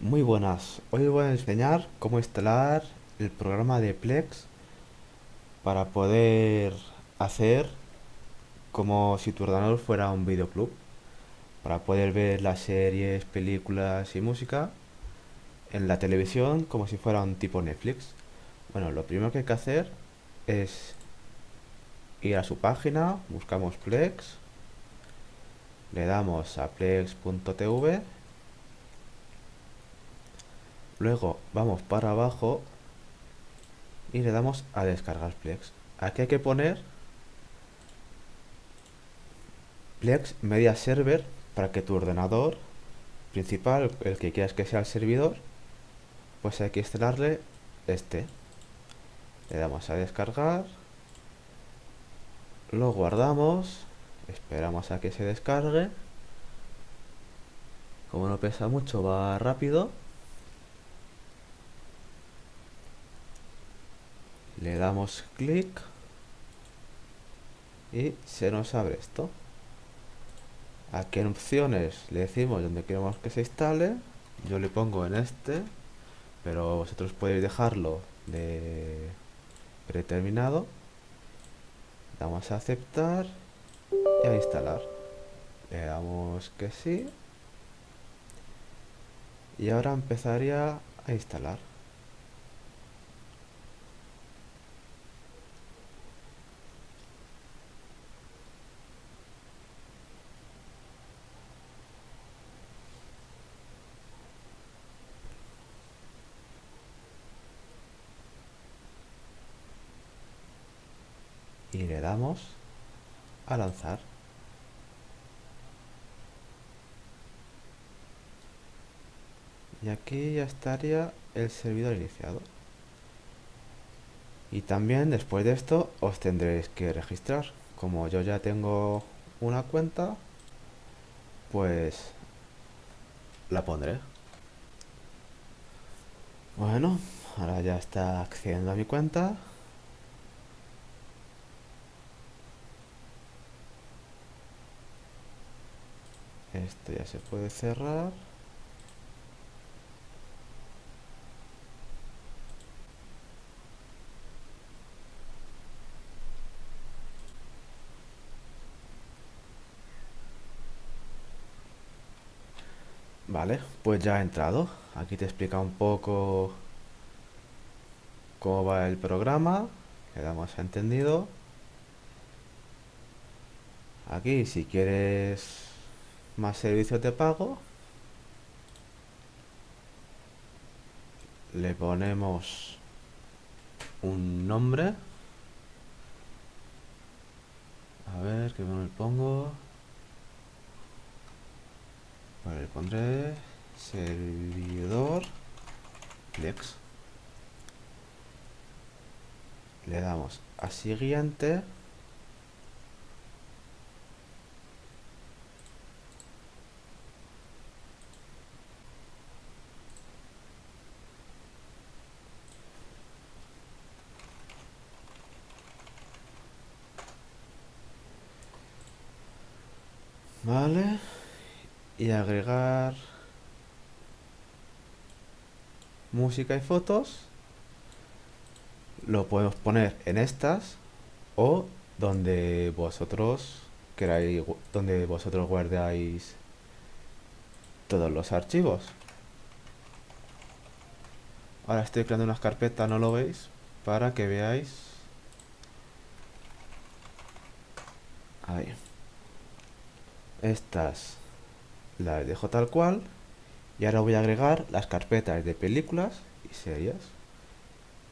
Muy buenas, hoy os voy a enseñar cómo instalar el programa de Plex para poder hacer como si tu ordenador fuera un videoclub para poder ver las series, películas y música en la televisión como si fuera un tipo Netflix. Bueno, lo primero que hay que hacer es ir a su página, buscamos Plex le damos a plex.tv luego vamos para abajo y le damos a descargar Plex. Aquí hay que poner Plex Media Server para que tu ordenador principal, el que quieras que sea el servidor pues hay que instalarle este. Le damos a descargar lo guardamos esperamos a que se descargue. Como no pesa mucho va rápido le damos clic y se nos abre esto. Aquí en opciones le decimos donde queremos que se instale yo le pongo en este pero vosotros podéis dejarlo de predeterminado. Damos a aceptar y a instalar. Le damos que sí. Y ahora empezaría a instalar y le damos a lanzar. Y aquí ya estaría el servidor iniciado. Y también después de esto os tendréis que registrar. Como yo ya tengo una cuenta pues la pondré. Bueno ahora ya está accediendo a mi cuenta esto ya se puede cerrar Vale, pues ya ha entrado. Aquí te explica un poco cómo va el programa. Le damos entendido. Aquí, si quieres más servicios de pago, le ponemos un nombre. A ver, ¿qué me pongo? Vale, le pondré servidor Plex. Le damos a siguiente. Vale. Y agregar música y fotos. Lo podemos poner en estas o donde vosotros queráis, donde vosotros guardáis todos los archivos. Ahora estoy creando una carpeta, no lo veis, para que veáis. Ahí estas las dejo tal cual y ahora voy a agregar las carpetas de películas y series.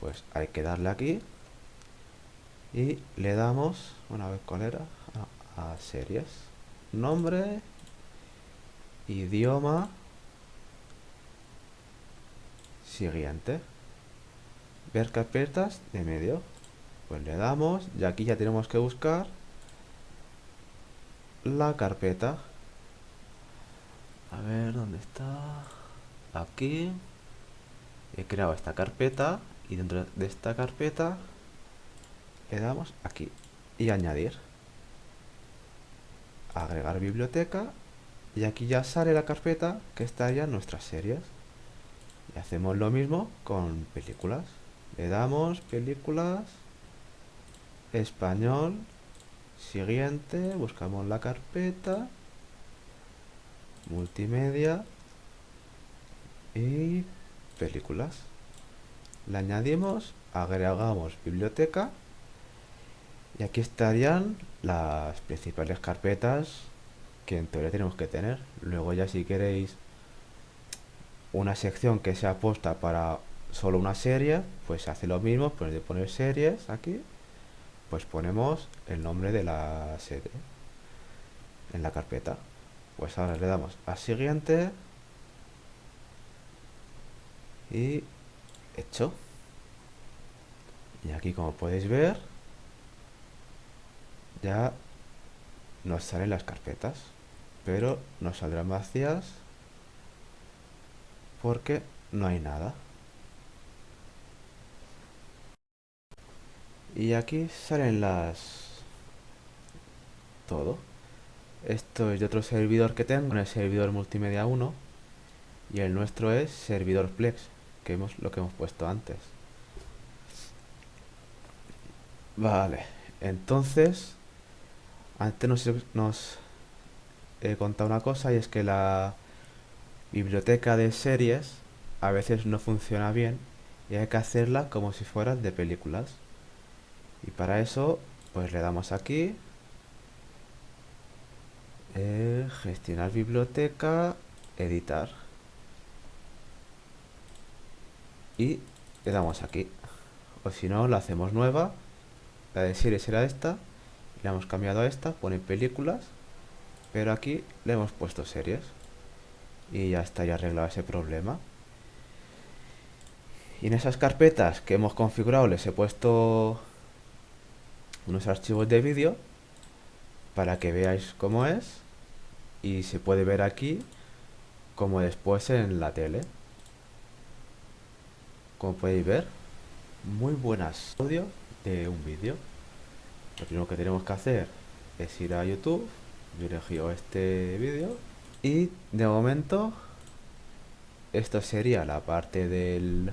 Pues hay que darle aquí y le damos una vez cuál era a, a series. Nombre idioma siguiente. Ver carpetas de medio. Pues le damos y aquí ya tenemos que buscar la carpeta. A ver, ¿dónde está? Aquí. He creado esta carpeta y dentro de esta carpeta le damos aquí y añadir. Agregar biblioteca y aquí ya sale la carpeta que estaría en nuestras series. Y hacemos lo mismo con películas. Le damos películas, español, siguiente, buscamos la carpeta, multimedia y películas. Le añadimos, agregamos biblioteca y aquí estarían las principales carpetas que en teoría tenemos que tener. Luego ya si queréis una sección que sea aposta para solo una serie, pues hace lo mismo, de poner series aquí, pues ponemos el nombre de la serie en la carpeta. Pues ahora le damos a siguiente y hecho. Y aquí como podéis ver, ya nos salen las carpetas, pero nos saldrán vacías porque no hay nada. Y aquí salen las... todo. Esto es de otro servidor que tengo, el servidor multimedia 1. Y el nuestro es servidor Plex, que hemos lo que hemos puesto antes. Vale, entonces antes nos, nos he contado una cosa y es que la biblioteca de series a veces no funciona bien y hay que hacerla como si fuera de películas. Y para eso, pues le damos aquí, eh, gestionar biblioteca, editar. Y le damos aquí. O si no, la hacemos nueva. La de series será esta le hemos cambiado a esta, pone películas, pero aquí le hemos puesto series. Y ya está, ya arreglado ese problema. Y en esas carpetas que hemos configurado les he puesto unos archivos de vídeo para que veáis cómo es. Y se puede ver aquí como después en la tele. Como podéis ver, muy buenas audio de un vídeo. Lo primero que tenemos que hacer es ir a YouTube, yo elegido este vídeo y de momento esto sería la parte del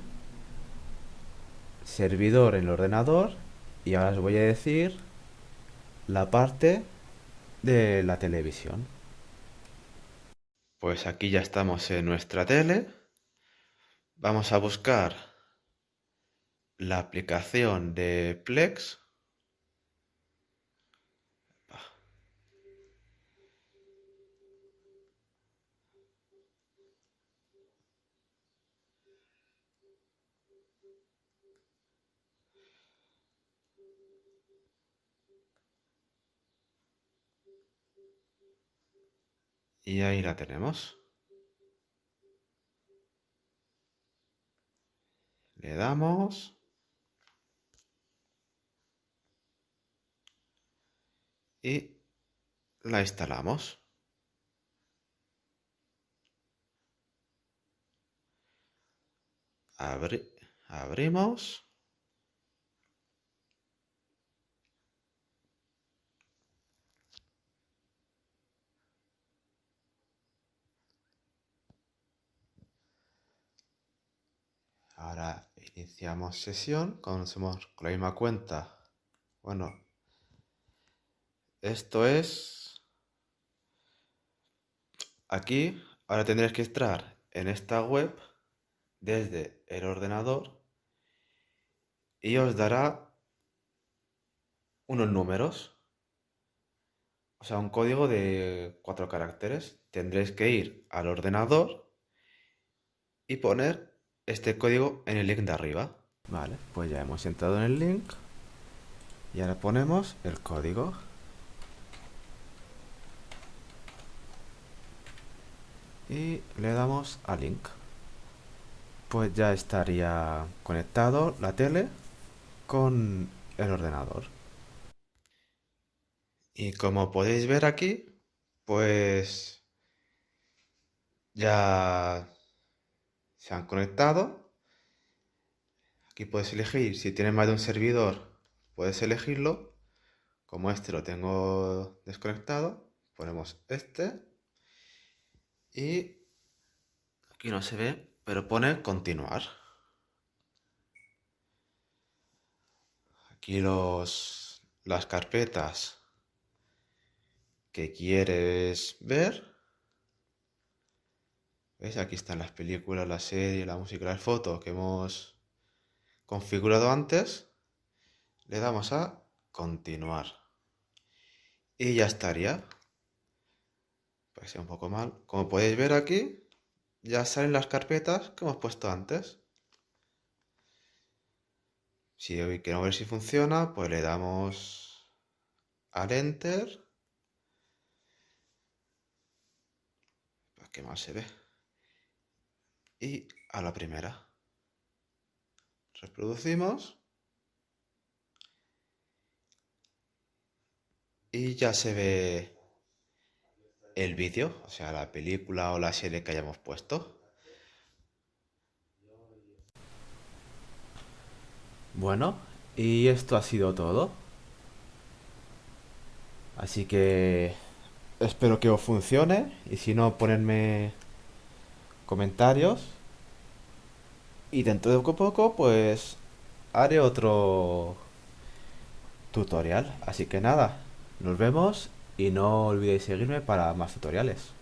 servidor en el ordenador y ahora os voy a decir la parte de la televisión. Pues aquí ya estamos en nuestra tele. Vamos a buscar la aplicación de Plex Y ahí la tenemos. Le damos. Y la instalamos. abrimos. Ahora iniciamos sesión, conocemos con la misma cuenta. Bueno, esto es... Aquí, ahora tendréis que entrar en esta web desde el ordenador y os dará unos números. O sea, un código de cuatro caracteres. Tendréis que ir al ordenador y poner este código en el link de arriba. Vale, pues ya hemos entrado en el link. Y ahora ponemos el código. Y le damos a link. Pues ya estaría conectado la tele con el ordenador. Y como podéis ver aquí, pues ya se han conectado. Aquí puedes elegir, si tienes más de un servidor, puedes elegirlo. Como este lo tengo desconectado, ponemos este. Y aquí no se ve, pero pone continuar. Aquí los, las carpetas que quieres ver. ¿Ves? Aquí están las películas, la serie, la música, las fotos que hemos configurado antes. Le damos a continuar. Y ya estaría. Parece un poco mal. Como podéis ver aquí, ya salen las carpetas que hemos puesto antes. Si queremos ver si funciona, pues le damos al Enter. Para que más se ve. Y a la primera. Reproducimos. Y ya se ve el vídeo, o sea, la película o la serie que hayamos puesto. Bueno, y esto ha sido todo. Así que espero que os funcione y si no, ponedme comentarios. Y dentro de poco, pues haré otro tutorial. Así que nada, nos vemos y no olvidéis seguirme para más tutoriales.